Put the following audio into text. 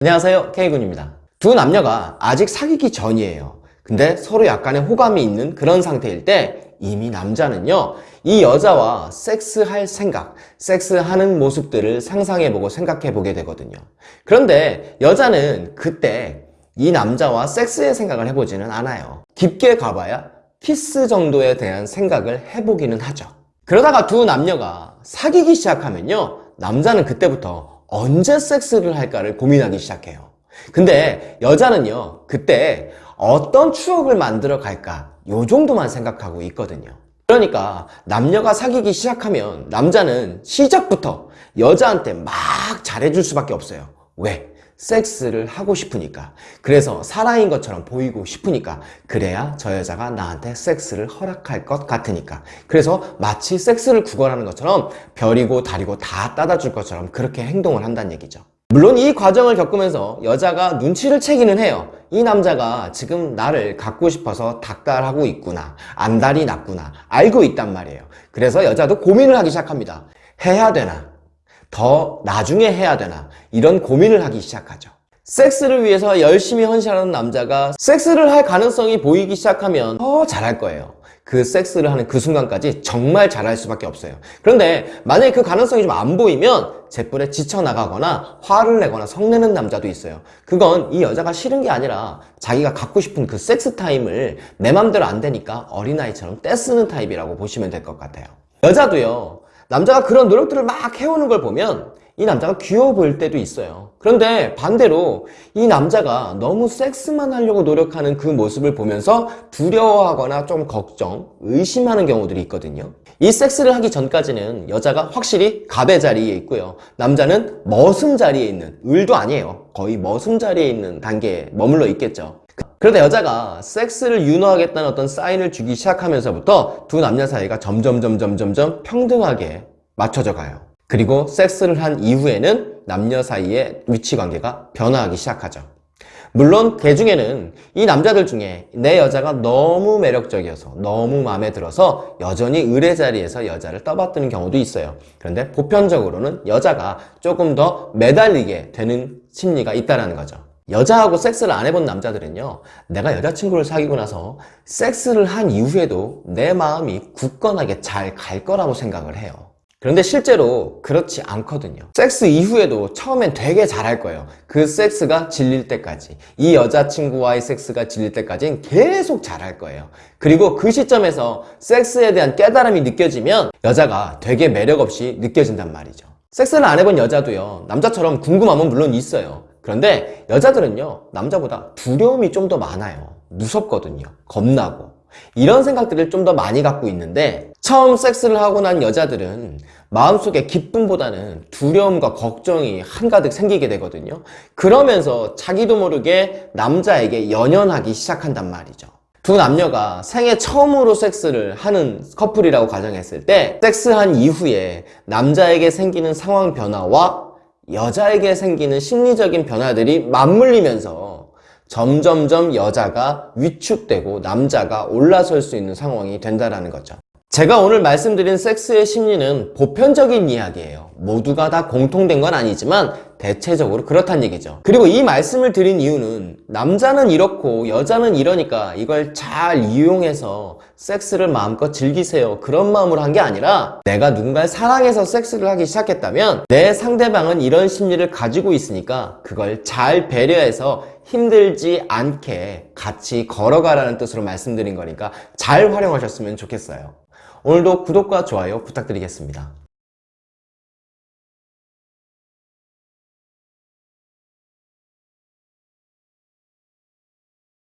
안녕하세요 K군입니다. 두 남녀가 아직 사귀기 전이에요. 근데 서로 약간의 호감이 있는 그런 상태일 때 이미 남자는요 이 여자와 섹스할 생각, 섹스하는 모습들을 상상해보고 생각해보게 되거든요. 그런데 여자는 그때 이 남자와 섹스의 생각을 해보지는 않아요. 깊게 가봐야 키스 정도에 대한 생각을 해보기는 하죠. 그러다가 두 남녀가 사귀기 시작하면요 남자는 그때부터 언제 섹스를 할까를 고민하기 시작해요. 근데 여자는요 그때 어떤 추억을 만들어 갈까 요 정도만 생각하고 있거든요. 그러니까 남녀가 사귀기 시작하면 남자는 시작부터 여자한테 막 잘해줄 수밖에 없어요. 왜? 섹스를 하고 싶으니까. 그래서 사랑인 것처럼 보이고 싶으니까. 그래야 저 여자가 나한테 섹스를 허락할 것 같으니까. 그래서 마치 섹스를 구걸하는 것처럼 별이고 달이고 다 따다 줄 것처럼 그렇게 행동을 한다는 얘기죠. 물론 이 과정을 겪으면서 여자가 눈치를 채기는 해요. 이 남자가 지금 나를 갖고 싶어서 닭달하고 있구나 안달이 났구나 알고 있단 말이에요. 그래서 여자도 고민을 하기 시작합니다. 해야 되나 더 나중에 해야 되나 이런 고민을 하기 시작하죠. 섹스를 위해서 열심히 헌신하는 남자가 섹스를 할 가능성이 보이기 시작하면 더 잘할 거예요. 그 섹스를 하는 그 순간까지 정말 잘할 수밖에 없어요. 그런데 만약에 그 가능성이 좀 안 보이면 제풀에 지쳐나가거나 화를 내거나 성내는 남자도 있어요. 그건 이 여자가 싫은 게 아니라 자기가 갖고 싶은 그 섹스 타임을 내 맘대로 안 되니까 어린아이처럼 떼쓰는 타입이라고 보시면 될 것 같아요. 여자도요 남자가 그런 노력들을 막 해오는 걸 보면 이 남자가 귀여워 보일 때도 있어요. 그런데 반대로 이 남자가 너무 섹스만 하려고 노력하는 그 모습을 보면서 두려워하거나 좀 걱정, 의심하는 경우들이 있거든요. 이 섹스를 하기 전까지는 여자가 확실히 갑의 자리에 있고요. 남자는 머슴 자리에 있는, 을도 아니에요. 거의 머슴 자리에 있는 단계에 머물러 있겠죠 그러다 여자가 섹스를 유노하겠다는 어떤 사인을 주기 시작하면서부터 두 남녀 사이가 점점 점점 점점 평등하게 맞춰져 가요. 그리고 섹스를 한 이후에는 남녀 사이의 위치관계가 변화하기 시작하죠. 물론 그 중에는 이 남자들 중에 내 여자가 너무 매력적이어서 너무 마음에 들어서 여전히 의뢰 자리에서 여자를 떠받드는 경우도 있어요. 그런데 보편적으로는 여자가 조금 더 매달리게 되는 심리가 있다는 거죠 여자하고 섹스를 안 해본 남자들은요 내가 여자친구를 사귀고 나서 섹스를 한 이후에도 내 마음이 굳건하게 잘 갈 거라고 생각을 해요. 그런데 실제로 그렇지 않거든요. 섹스 이후에도 처음엔 되게 잘할 거예요. 그 섹스가 질릴 때까지. 이 여자친구와의 섹스가 질릴 때까지는 계속 잘할 거예요. 그리고 그 시점에서 섹스에 대한 깨달음이 느껴지면 여자가 되게 매력없이 느껴진단 말이죠. 섹스를 안 해본 여자도요 남자처럼 궁금함은 물론 있어요 그런데 여자들은요 남자보다 두려움이 좀 더 많아요. 무섭거든요. 겁나고. 이런 생각들을 좀 더 많이 갖고 있는데 처음 섹스를 하고 난 여자들은 마음속에 기쁨보다는 두려움과 걱정이 한가득 생기게 되거든요. 그러면서 자기도 모르게 남자에게 연연하기 시작한단 말이죠. 두 남녀가 생애 처음으로 섹스를 하는 커플이라고 가정했을 때 섹스한 이후에 남자에게 생기는 상황 변화와 여자에게 생기는 심리적인 변화들이 맞물리면서 점점점 여자가 위축되고 남자가 올라설 수 있는 상황이 된다는 거죠 제가 오늘 말씀드린 섹스의 심리는 보편적인 이야기예요. 모두가 다 공통된 건 아니지만 대체적으로 그렇단 얘기죠. 그리고 이 말씀을 드린 이유는 남자는 이렇고 여자는 이러니까 이걸 잘 이용해서 섹스를 마음껏 즐기세요. 그런 마음으로 한 게 아니라 내가 누군가를 사랑해서 섹스를 하기 시작했다면 내 상대방은 이런 심리를 가지고 있으니까 그걸 잘 배려해서 힘들지 않게 같이 걸어가라는 뜻으로 말씀드린 거니까 잘 활용하셨으면 좋겠어요 오늘도 구독과 좋아요 부탁드리겠습니다